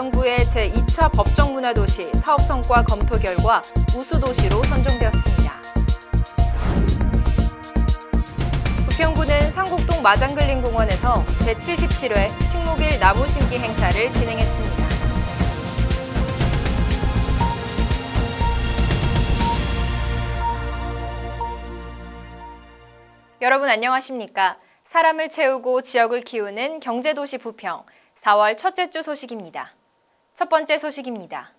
관광부의 제2차 법정문화도시 사업성과 검토 결과 우수도시로 선정되었습니다. 부평구는 상곡동 마장글린공원에서 제77회 식목일 나무 심기 행사를 진행했습니다. 여러분 안녕하십니까? 사람을 채우고 지역을 키우는 경제도시 부평 4월 첫째 주 소식입니다. 첫 번째 소식입니다.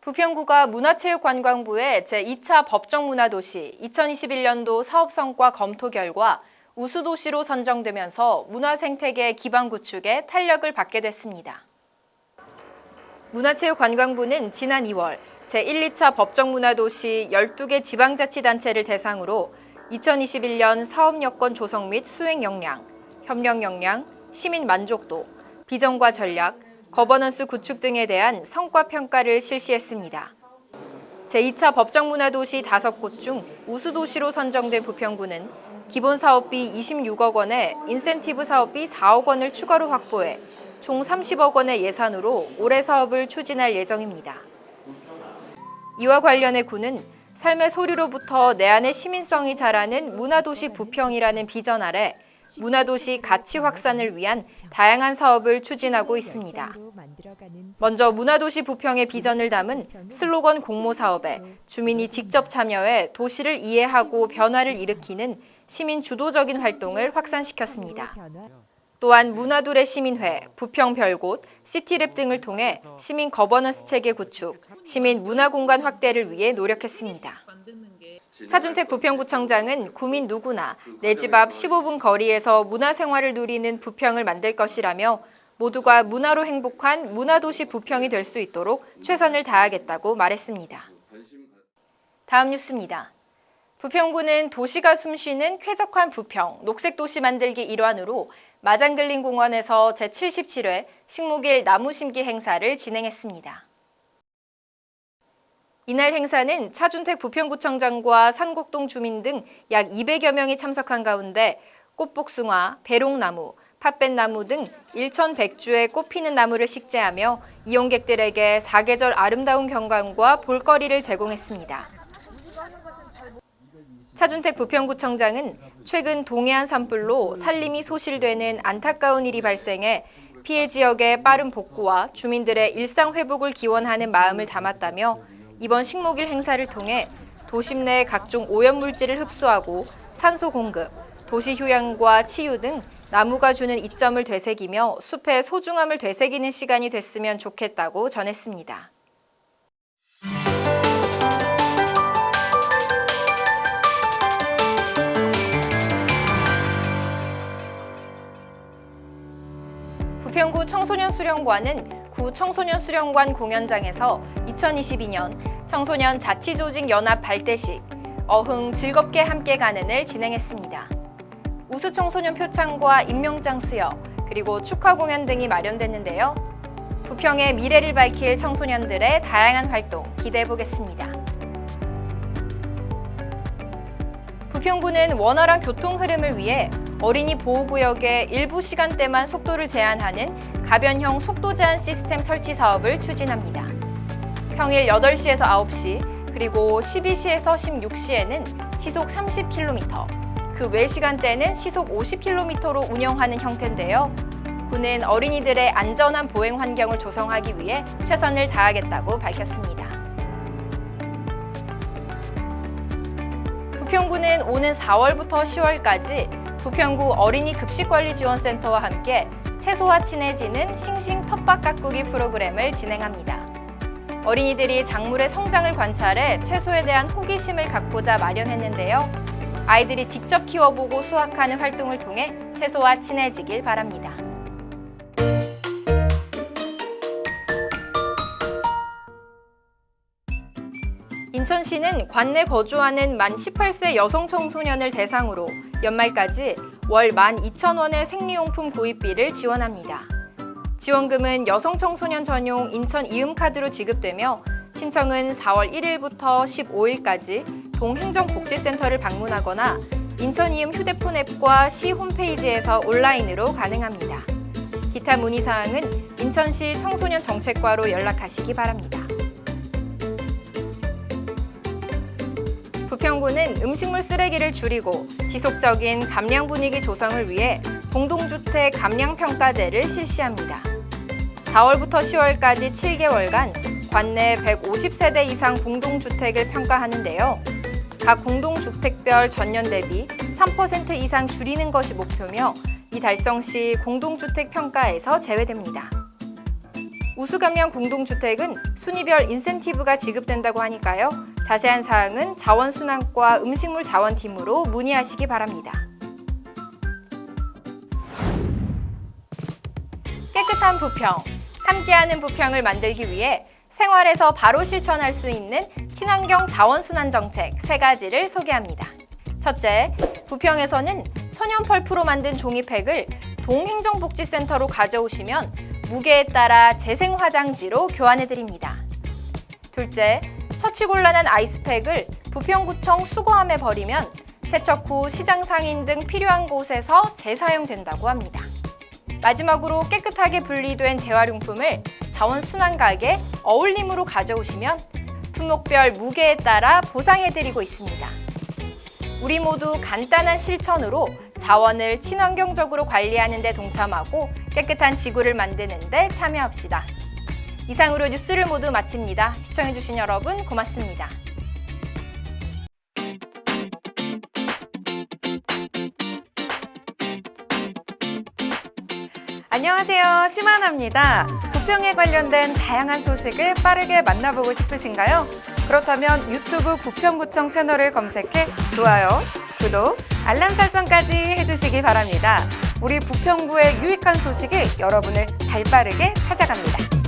부평구가 문화체육관광부의 제2차 법정문화도시 2021년도 사업성과 검토 결과 우수도시로 선정되면서 문화생태계 기반 구축에 탄력을 받게 됐습니다. 문화체육관광부는 지난 2월 제1, 2차 법정문화도시 12개 지방자치단체를 대상으로 2021년 사업 여건 조성 및 수행 역량, 협력 역량, 시민 만족도, 비전과 전략, 거버넌스 구축 등에 대한 성과 평가를 실시했습니다. 제2차 법정문화도시 5곳 중 우수도시로 선정된 부평구는 기본 사업비 26억 원에 인센티브 사업비 4억 원을 추가로 확보해 총 30억 원의 예산으로 올해 사업을 추진할 예정입니다. 이와 관련해 구는 삶의 소리로부터 내 안의 시민성이 자라는 문화도시 부평이라는 비전 아래 문화도시 가치 확산을 위한 다양한 사업을 추진하고 있습니다. 먼저 문화도시 부평의 비전을 담은 슬로건 공모 사업에 주민이 직접 참여해 도시를 이해하고 변화를 일으키는 시민 주도적인 활동을 확산시켰습니다. 또한 문화두레 시민회, 부평 별곳, 시티랩 등을 통해 시민 거버넌스 체계 구축, 시민 문화공간 확대를 위해 노력했습니다. 차준택 부평구청장은 구민 누구나 내 집 앞 15분 거리에서 문화생활을 누리는 부평을 만들 것이라며 모두가 문화로 행복한 문화도시 부평이 될 수 있도록 최선을 다하겠다고 말했습니다. 다음 뉴스입니다. 부평구는 도시가 숨쉬는 쾌적한 부평, 녹색도시 만들기 일환으로 마장글린 공원에서 제77회 식목일 나무 심기 행사를 진행했습니다. 이날 행사는 차준택 부평구청장과 산곡동 주민 등 약 200여 명이 참석한 가운데 꽃복숭아, 배롱나무, 팥뱃나무 등 1,100주의 꽃피는 나무를 식재하며 이용객들에게 사계절 아름다운 경관과 볼거리를 제공했습니다. 차준택 부평구청장은 최근 동해안 산불로 산림이 소실되는 안타까운 일이 발생해 피해 지역의 빠른 복구와 주민들의 일상 회복을 기원하는 마음을 담았다며 이번 식목일 행사를 통해 도심 내 각종 오염물질을 흡수하고 산소 공급, 도시 휴양과 치유 등 나무가 주는 이점을 되새기며 숲의 소중함을 되새기는 시간이 됐으면 좋겠다고 전했습니다. 부평구 청소년 수련관은 구 청소년 수련관 공연장에서 2022년 청소년 자치조직 연합 발대식 어흥 즐겁게 함께 가는을 진행했습니다. 우수 청소년 표창과 임명장 수여 그리고 축하 공연 등이 마련됐는데요. 부평의 미래를 밝힐 청소년들의 다양한 활동 기대해 보겠습니다. 부평구는 원활한 교통 흐름을 위해 어린이 보호구역의 일부 시간대만 속도를 제한하는 가변형 속도 제한 시스템 설치 사업을 추진합니다. 평일 8시에서 9시, 그리고 12시에서 16시에는 시속 30km, 그 외 시간대는 시속 50km로 운영하는 형태인데요. 구는 어린이들의 안전한 보행 환경을 조성하기 위해 최선을 다하겠다고 밝혔습니다. 부평구는 오는 4월부터 10월까지 부평구 어린이 급식관리지원센터와 함께 채소와 친해지는 싱싱 텃밭 가꾸기 프로그램을 진행합니다. 어린이들이 작물의 성장을 관찰해 채소에 대한 호기심을 갖고자 마련했는데요. 아이들이 직접 키워보고 수확하는 활동을 통해 채소와 친해지길 바랍니다. 인천시는 관내 거주하는 만 18세 여성 청소년을 대상으로 연말까지 월 12,000원의 생리용품 구입비를 지원합니다. 지원금은 여성 청소년 전용 인천 이음카드로 지급되며 신청은 4월 1일부터 15일까지 동행정복지센터를 방문하거나 인천 이음 휴대폰 앱과 시 홈페이지에서 온라인으로 가능합니다. 기타 문의사항은 인천시 청소년 정책과로 연락하시기 바랍니다. 부평구는 음식물 쓰레기를 줄이고 지속적인 감량 분위기 조성을 위해 공동주택 감량 평가제를 실시합니다. 4월부터 10월까지 7개월간 관내 150세대 이상 공동주택을 평가하는데요. 각 공동주택별 전년 대비 3% 이상 줄이는 것이 목표며 이 달성 시 공동주택 평가에서 제외됩니다. 우수감량 공동주택은 순위별 인센티브가 지급된다고 하니까요. 자세한 사항은 자원순환과 음식물 자원팀으로 문의하시기 바랍니다. 깨끗한 부평, 함께하는 부평을 만들기 위해 생활에서 바로 실천할 수 있는 친환경 자원순환 정책 세 가지를 소개합니다. 첫째, 부평에서는 천연 펄프로 만든 종이팩을 동행정복지센터로 가져오시면 무게에 따라 재생 화장지로 교환해 드립니다. 둘째, 처치곤란한 아이스팩을 부평구청 수거함에 버리면 세척 후 시장 상인 등 필요한 곳에서 재사용된다고 합니다. 마지막으로 깨끗하게 분리된 재활용품을 자원순환가게 어울림으로 가져오시면 품목별 무게에 따라 보상해드리고 있습니다. 우리 모두 간단한 실천으로 자원을 친환경적으로 관리하는 데 동참하고 깨끗한 지구를 만드는 데 참여합시다. 이상으로 뉴스를 모두 마칩니다. 시청해주신 여러분 고맙습니다. 안녕하세요. 심하나입니다. 부평에 관련된 다양한 소식을 빠르게 만나보고 싶으신가요? 그렇다면 유튜브 부평구청 채널을 검색해 좋아요, 구독, 알람 설정까지 해주시기 바랍니다. 우리 부평구의 유익한 소식이 여러분을 발빠르게 찾아갑니다.